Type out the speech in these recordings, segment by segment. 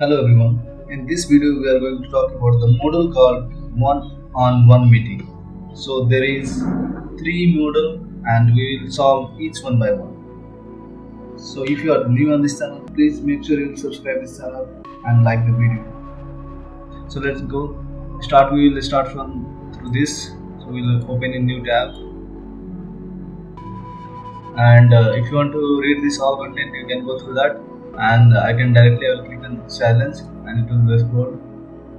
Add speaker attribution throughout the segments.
Speaker 1: Hello everyone. In this video we are going to talk about the model called one-on-one meeting. So there is three model and we will solve each one by one. So if you are new on this channel, please make sure you subscribe this channel and like the video. So let's go. Start. We will start from through this. So we'll open a new tab. And uh, if you want to read this all content, you can go through that and I can directly I will click on challenge and it will be.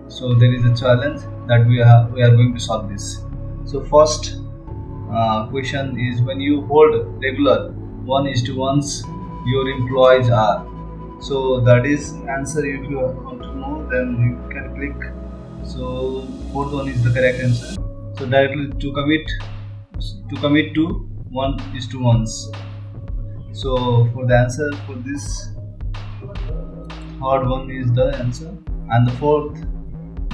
Speaker 1: So there is a challenge that we are we are going to solve this. So first uh, question is when you hold regular one is to ones your employees are. So that is answer if you want to know then you can click. So fourth one is the correct answer. So directly to commit to commit to one is to ones. So for the answer for this third one is the answer. And the fourth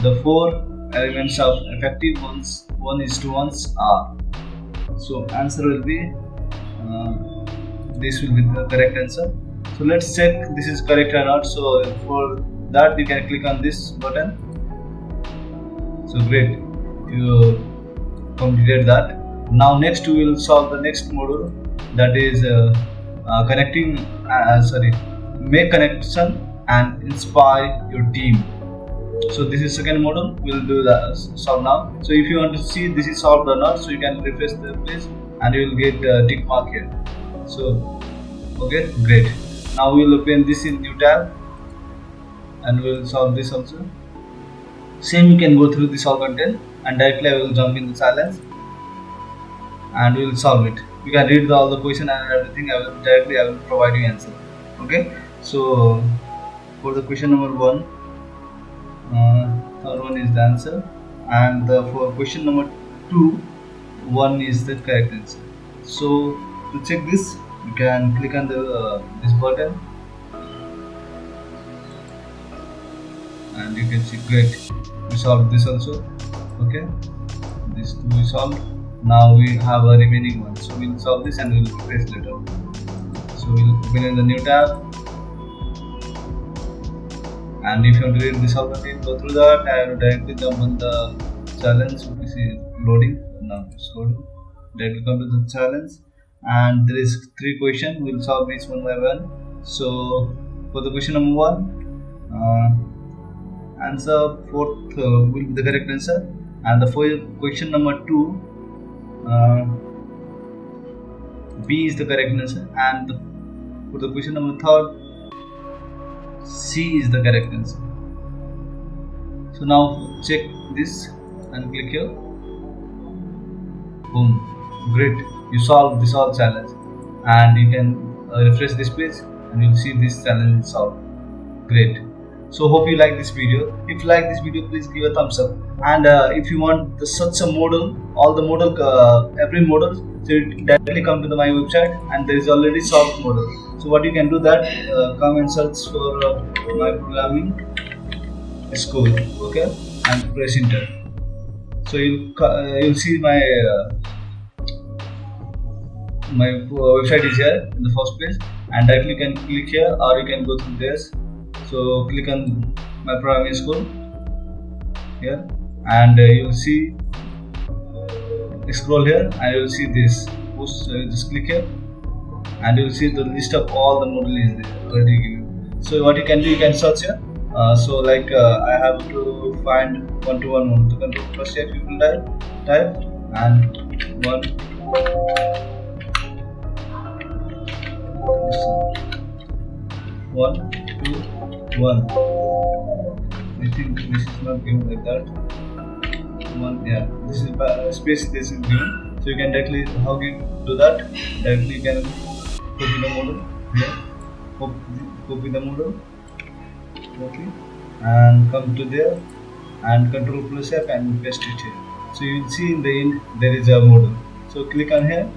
Speaker 1: the four elements of effective ones one is to ones are. So answer will be uh, this will be the correct answer. So let's check this is correct or not. So for that you can click on this button. So great. You completed that. Now next we will solve the next module. That is uh, uh, connecting uh, sorry make connection and inspire your team. So this is second model we'll do the solve now. So if you want to see this is solved or not so you can refresh the page and you will get uh, tick mark here. So okay great. Now we'll open this in new tab and we'll solve this also. Same you can go through this all content and directly I will jump in the silence and we will solve it. You can read the, all the question and everything. I will directly I will provide you answer. Okay so for the question number one uh, third one is the answer. And the, for question number two one is the correct answer. So to check this you can click on the uh, this button. And you can see great we solved this also. Okay this two we solved. Now we have a remaining one. So we'll solve this and we'll replace later. So we'll open in the new tab and if you want to read this algorithm go through that will directly jump on the challenge which is loading now it's loading. Directly come to the challenge. And there is three questions. We'll solve each one by one. So for the question number one uh, answer fourth uh, will be the correct answer. And the for question number two uh, B is the correct answer. And the, for the question number third C is the correct answer. So now check this and click here. Boom. Great. You solved this all challenge and you can uh, refresh this page and you'll see this challenge solved. Great. So hope you like this video. If you like this video, please give a thumbs up. And uh, if you want the, such a model, all the model, uh, every model, so you directly come to the, my website and there is already solved model. So what you can do that uh, come and search for uh, my programming school okay and press enter. So you'll uh, you'll see my uh, my website is here in the first page and directly you can click here or you can go through this. So click on my programming school here and uh, you'll see scroll here and you'll see this push uh, just click here and you will see the list of all the model is already given so what you can do you can search here. Uh, so like uh, I have to find one to one model to control. F you will type type and one. One two one. I think this is not given like that one yeah this is space this is given so you can directly how you do that? Directly you can copy the model here copy the model okay and come to there and control plus F and paste it here. So you will see in the end there is a model. So click on here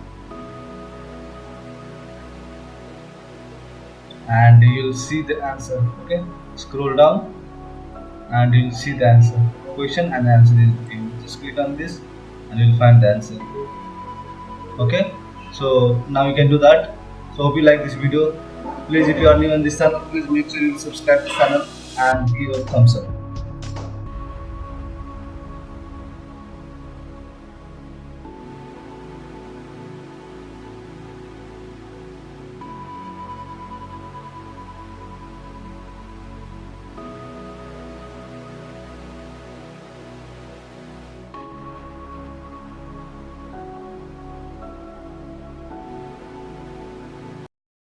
Speaker 1: and you will see the answer okay? Scroll down and you will see the answer. Question and answer is given just click on this and you will find the answer. Okay? So now you can do that. So hope you like this video. Please if you are new on this channel please make sure you subscribe this channel and give a thumbs up